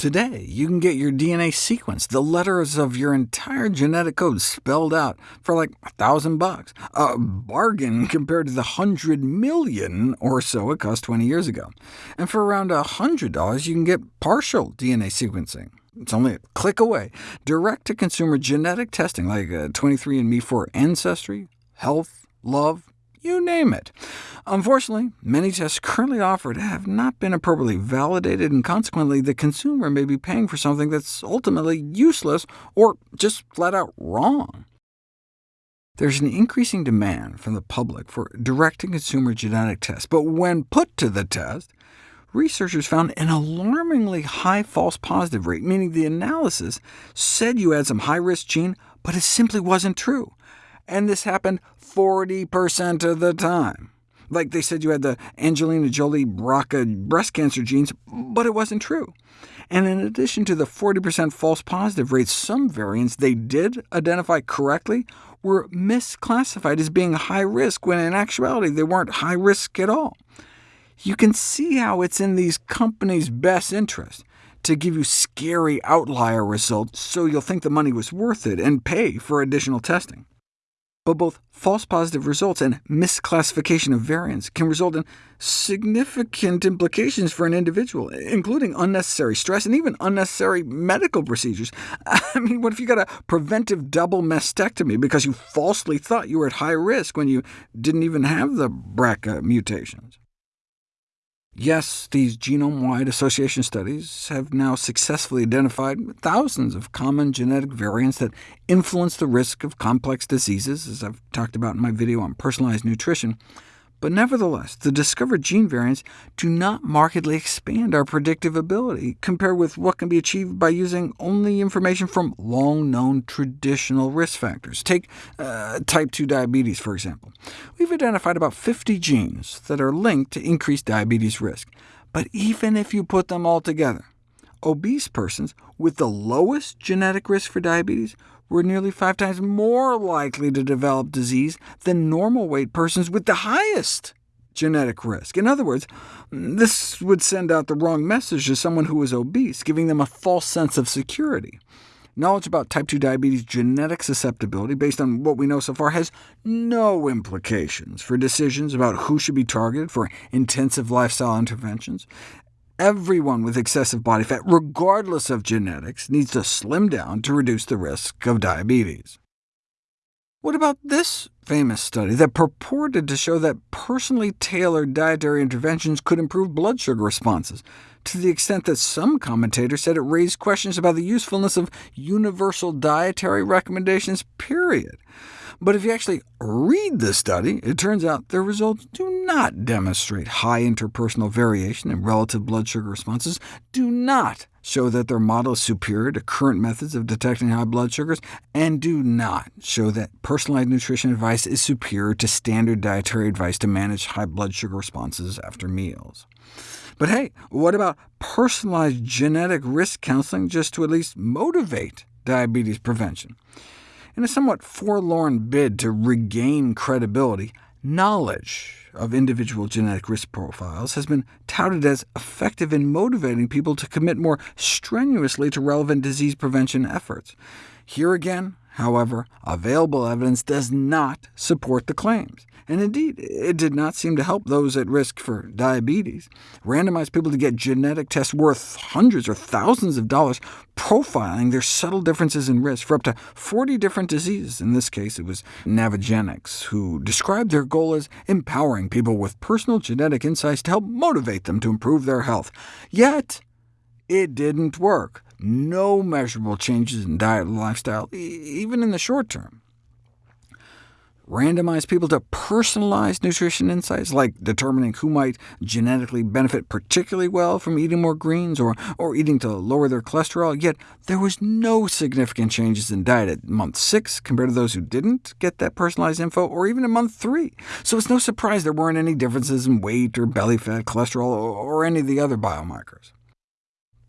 Today, you can get your DNA sequence, the letters of your entire genetic code spelled out, for like a thousand bucks. A bargain compared to the hundred million or so it cost 20 years ago. And for around $100, you can get partial DNA sequencing. It's only a click away. Direct-to-consumer genetic testing like uh, 23andMe for ancestry, health, love, you name it. Unfortunately, many tests currently offered have not been appropriately validated, and consequently the consumer may be paying for something that's ultimately useless or just flat out wrong. There's an increasing demand from the public for direct-to-consumer genetic tests, but when put to the test, researchers found an alarmingly high false positive rate, meaning the analysis said you had some high-risk gene, but it simply wasn't true and this happened 40% of the time. Like they said you had the Angelina Jolie BRCA breast cancer genes, but it wasn't true. And in addition to the 40% false positive rate, some variants they did identify correctly were misclassified as being high risk, when in actuality they weren't high risk at all. You can see how it's in these companies' best interest to give you scary outlier results so you'll think the money was worth it and pay for additional testing but both false positive results and misclassification of variants can result in significant implications for an individual, including unnecessary stress and even unnecessary medical procedures. I mean, what if you got a preventive double mastectomy because you falsely thought you were at high risk when you didn't even have the BRCA mutations? Yes, these genome-wide association studies have now successfully identified thousands of common genetic variants that influence the risk of complex diseases, as I've talked about in my video on personalized nutrition. But nevertheless, the discovered gene variants do not markedly expand our predictive ability, compared with what can be achieved by using only information from long-known traditional risk factors. Take uh, type 2 diabetes, for example. We've identified about 50 genes that are linked to increased diabetes risk. But even if you put them all together, obese persons with the lowest genetic risk for diabetes were nearly five times more likely to develop disease than normal weight persons with the highest genetic risk. In other words, this would send out the wrong message to someone who is obese, giving them a false sense of security. Knowledge about type 2 diabetes genetic susceptibility, based on what we know so far, has no implications for decisions about who should be targeted for intensive lifestyle interventions, Everyone with excessive body fat, regardless of genetics, needs to slim down to reduce the risk of diabetes. What about this famous study that purported to show that personally tailored dietary interventions could improve blood sugar responses, to the extent that some commentators said it raised questions about the usefulness of universal dietary recommendations, period. But if you actually read the study, it turns out their results do not demonstrate high interpersonal variation in relative blood sugar responses, do not show that their model is superior to current methods of detecting high blood sugars, and do not show that personalized nutrition advice is superior to standard dietary advice to manage high blood sugar responses after meals. But hey, what about personalized genetic risk counseling just to at least motivate diabetes prevention? In a somewhat forlorn bid to regain credibility, knowledge of individual genetic risk profiles has been touted as effective in motivating people to commit more strenuously to relevant disease prevention efforts. Here again, however, available evidence does not support the claims and indeed, it did not seem to help those at risk for diabetes. Randomized people to get genetic tests worth hundreds or thousands of dollars, profiling their subtle differences in risk for up to 40 different diseases. In this case, it was Navigenics, who described their goal as empowering people with personal genetic insights to help motivate them to improve their health. Yet, it didn't work. No measurable changes in diet and lifestyle, even in the short term randomize people to personalized nutrition insights, like determining who might genetically benefit particularly well from eating more greens or, or eating to lower their cholesterol, yet there was no significant changes in diet at month 6 compared to those who didn't get that personalized info, or even at month 3. So it's no surprise there weren't any differences in weight or belly fat, cholesterol, or any of the other biomarkers.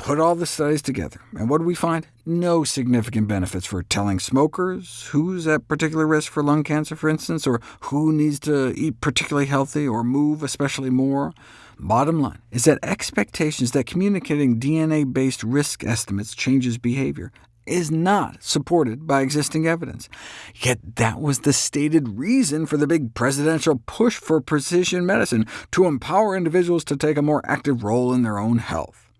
Put all the studies together, and what do we find? No significant benefits for telling smokers who's at particular risk for lung cancer, for instance, or who needs to eat particularly healthy or move especially more. Bottom line is that expectations that communicating DNA-based risk estimates changes behavior is not supported by existing evidence. Yet that was the stated reason for the big presidential push for precision medicine, to empower individuals to take a more active role in their own health.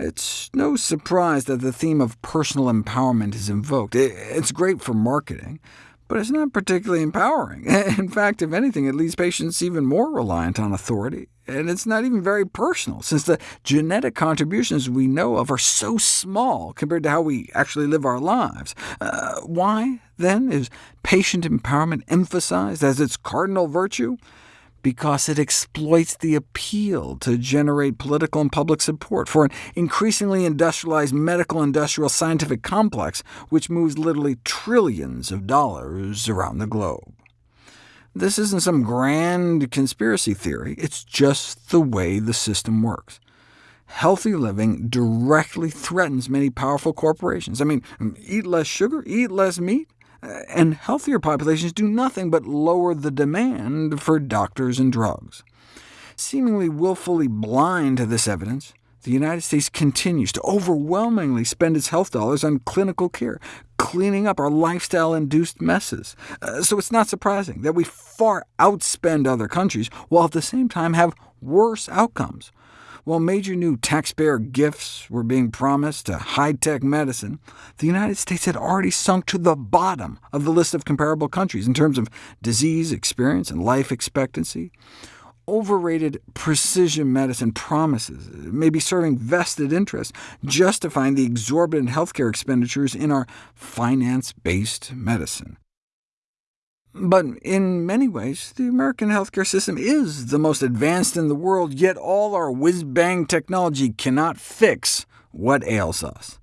It's no surprise that the theme of personal empowerment is invoked. It's great for marketing, but it's not particularly empowering. In fact, if anything, it leaves patients even more reliant on authority. And it's not even very personal, since the genetic contributions we know of are so small compared to how we actually live our lives. Uh, why, then, is patient empowerment emphasized as its cardinal virtue? Because it exploits the appeal to generate political and public support for an increasingly industrialized medical-industrial scientific complex which moves literally trillions of dollars around the globe. This isn't some grand conspiracy theory, it's just the way the system works. Healthy living directly threatens many powerful corporations. I mean, eat less sugar, eat less meat, and healthier populations do nothing but lower the demand for doctors and drugs. Seemingly willfully blind to this evidence, the United States continues to overwhelmingly spend its health dollars on clinical care, cleaning up our lifestyle-induced messes. Uh, so it's not surprising that we far outspend other countries, while at the same time have worse outcomes. While major new taxpayer gifts were being promised to high-tech medicine, the United States had already sunk to the bottom of the list of comparable countries in terms of disease experience and life expectancy. Overrated precision medicine promises may be serving vested interests, justifying the exorbitant healthcare expenditures in our finance-based medicine. But in many ways, the American healthcare system is the most advanced in the world, yet all our whiz-bang technology cannot fix what ails us.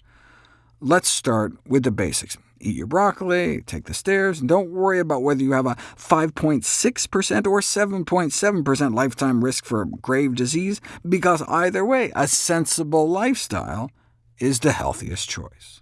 Let's start with the basics. Eat your broccoli, take the stairs, and don't worry about whether you have a 5.6% or 7.7% lifetime risk for grave disease, because either way, a sensible lifestyle is the healthiest choice.